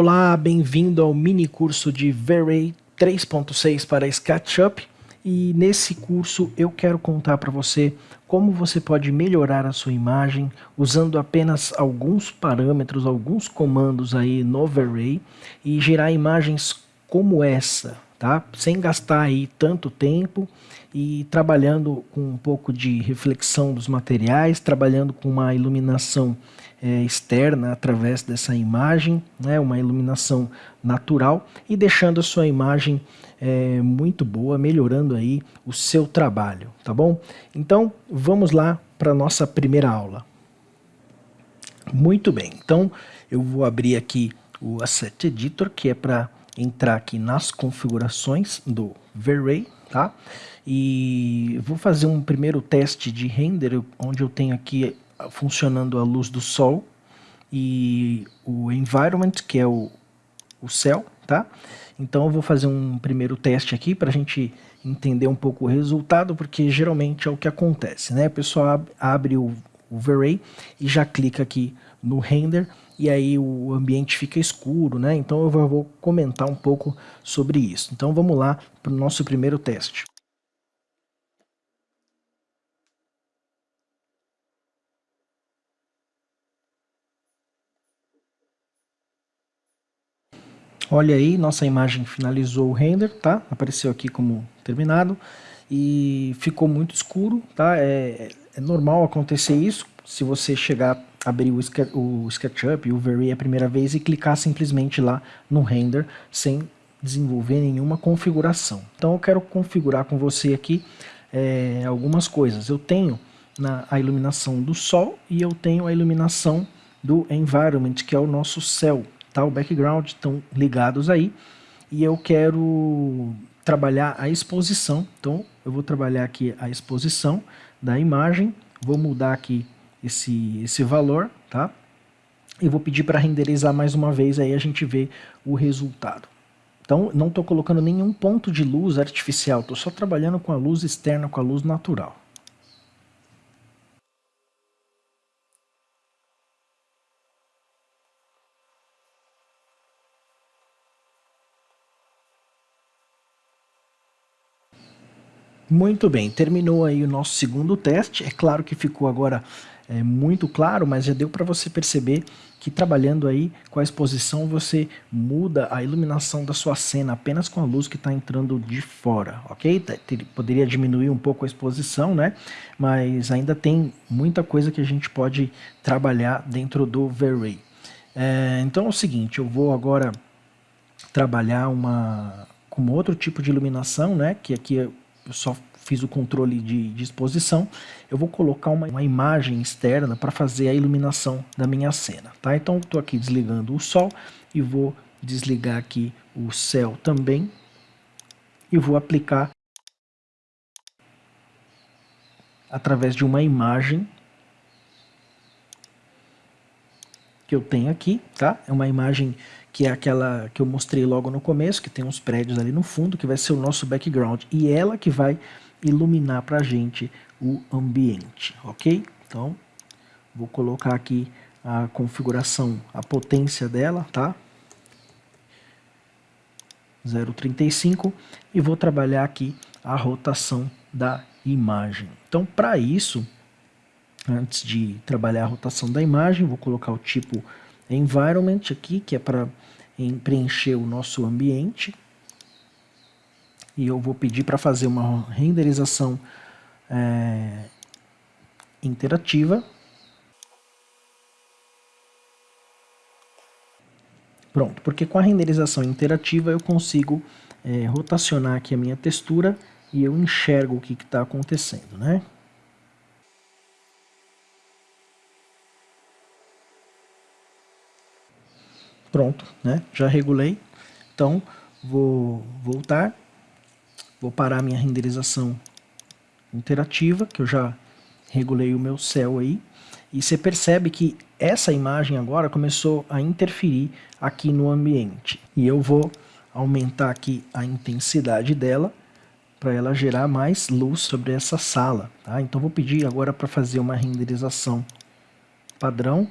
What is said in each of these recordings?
Olá, bem-vindo ao mini curso de V-Ray 3.6 para SketchUp e nesse curso eu quero contar para você como você pode melhorar a sua imagem usando apenas alguns parâmetros, alguns comandos aí no V-Ray e gerar imagens como essa, tá? Sem gastar aí tanto tempo e trabalhando com um pouco de reflexão dos materiais, trabalhando com uma iluminação é, externa através dessa imagem, né, uma iluminação natural e deixando a sua imagem é, muito boa, melhorando aí o seu trabalho, tá bom? Então vamos lá para a nossa primeira aula. Muito bem, então eu vou abrir aqui o Asset Editor, que é para entrar aqui nas configurações do V-Ray, tá? E vou fazer um primeiro teste de render, onde eu tenho aqui funcionando a luz do sol e o environment, que é o, o céu, tá? Então eu vou fazer um primeiro teste aqui para a gente entender um pouco o resultado, porque geralmente é o que acontece, né? A pessoa ab abre o, o V-Ray e já clica aqui no render e aí o ambiente fica escuro, né? Então eu vou comentar um pouco sobre isso. Então vamos lá para o nosso primeiro teste. Olha aí, nossa imagem finalizou o render, tá? Apareceu aqui como terminado e ficou muito escuro, tá? É, é normal acontecer isso se você chegar, abrir o, o SketchUp, o Very a primeira vez e clicar simplesmente lá no render sem desenvolver nenhuma configuração. Então eu quero configurar com você aqui é, algumas coisas. Eu tenho na, a iluminação do sol e eu tenho a iluminação do environment, que é o nosso céu, tá? O background estão ligados aí. E eu quero trabalhar a exposição. Então, eu vou trabalhar aqui a exposição da imagem. Vou mudar aqui esse, esse valor, tá? E vou pedir para renderizar mais uma vez, aí a gente vê o resultado. Então, não estou colocando nenhum ponto de luz artificial, estou só trabalhando com a luz externa, com a luz natural. Muito bem, terminou aí o nosso segundo teste. É claro que ficou agora é, muito claro, mas já deu para você perceber que trabalhando aí com a exposição você muda a iluminação da sua cena apenas com a luz que está entrando de fora, ok? Poderia diminuir um pouco a exposição, né? Mas ainda tem muita coisa que a gente pode trabalhar dentro do V-Ray. É, então é o seguinte, eu vou agora trabalhar uma com outro tipo de iluminação, né? Que aqui eu só fiz o controle de, de exposição, eu vou colocar uma, uma imagem externa para fazer a iluminação da minha cena, tá? Então estou aqui desligando o sol e vou desligar aqui o céu também e vou aplicar através de uma imagem que eu tenho aqui, tá? É uma imagem que é aquela que eu mostrei logo no começo, que tem uns prédios ali no fundo, que vai ser o nosso background. E ela que vai iluminar para a gente o ambiente, ok? Então, vou colocar aqui a configuração, a potência dela, tá? 0,35 e vou trabalhar aqui a rotação da imagem. Então, para isso, Antes de trabalhar a rotação da imagem, vou colocar o tipo environment aqui, que é para preencher o nosso ambiente. E eu vou pedir para fazer uma renderização é, interativa. Pronto, porque com a renderização interativa eu consigo é, rotacionar aqui a minha textura e eu enxergo o que está acontecendo, né? Pronto, né? Já regulei. Então, vou voltar. Vou parar minha renderização interativa, que eu já regulei o meu céu aí. E você percebe que essa imagem agora começou a interferir aqui no ambiente. E eu vou aumentar aqui a intensidade dela para ela gerar mais luz sobre essa sala. Tá? Então vou pedir agora para fazer uma renderização padrão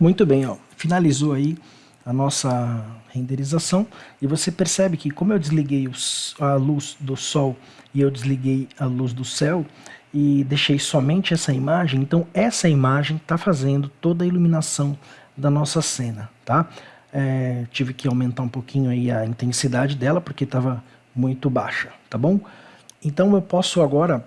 Muito bem, ó, finalizou aí a nossa renderização e você percebe que como eu desliguei os, a luz do sol e eu desliguei a luz do céu e deixei somente essa imagem, então essa imagem está fazendo toda a iluminação da nossa cena, tá? É, tive que aumentar um pouquinho aí a intensidade dela porque estava muito baixa, tá bom? Então eu posso agora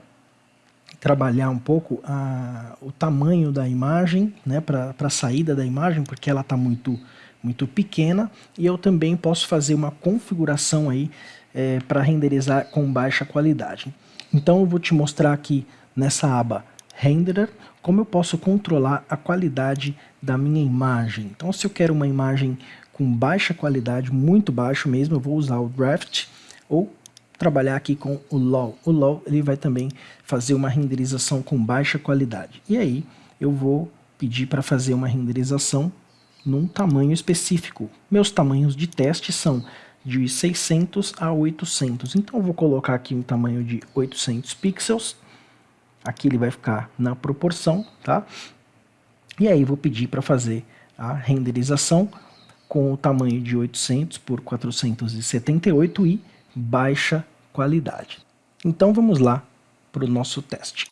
trabalhar um pouco a, o tamanho da imagem, né, para a saída da imagem, porque ela está muito, muito pequena, e eu também posso fazer uma configuração aí é, para renderizar com baixa qualidade. Então eu vou te mostrar aqui nessa aba Renderer, como eu posso controlar a qualidade da minha imagem. Então se eu quero uma imagem com baixa qualidade, muito baixo mesmo, eu vou usar o Draft ou trabalhar aqui com o LAW. O LAW ele vai também fazer uma renderização com baixa qualidade. E aí eu vou pedir para fazer uma renderização num tamanho específico. Meus tamanhos de teste são de 600 a 800. Então eu vou colocar aqui um tamanho de 800 pixels. Aqui ele vai ficar na proporção, tá? E aí vou pedir para fazer a renderização com o tamanho de 800 por 478 e baixa qualidade. Então vamos lá para o nosso teste.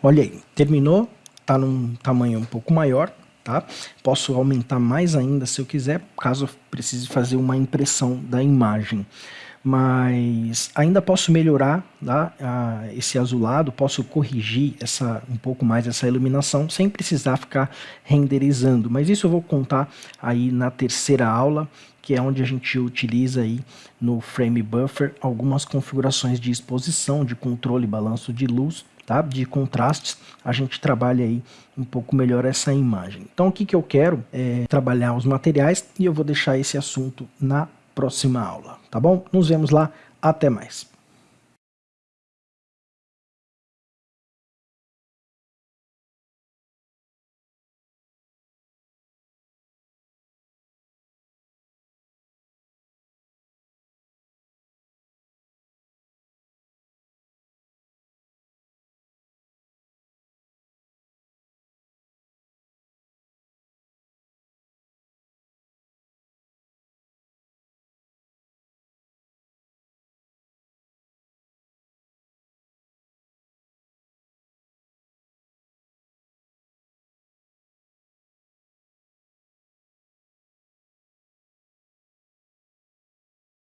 Olha aí, terminou, está num tamanho um pouco maior, tá? Posso aumentar mais ainda se eu quiser, caso precise fazer uma impressão da imagem. Mas ainda posso melhorar tá, esse azulado, posso corrigir essa, um pouco mais essa iluminação sem precisar ficar renderizando, mas isso eu vou contar aí na terceira aula, que é onde a gente utiliza aí no Frame Buffer algumas configurações de exposição, de controle e balanço de luz, tá? de contrastes, a gente trabalha aí um pouco melhor essa imagem. Então o que, que eu quero é trabalhar os materiais e eu vou deixar esse assunto na próxima aula, tá bom? Nos vemos lá, até mais.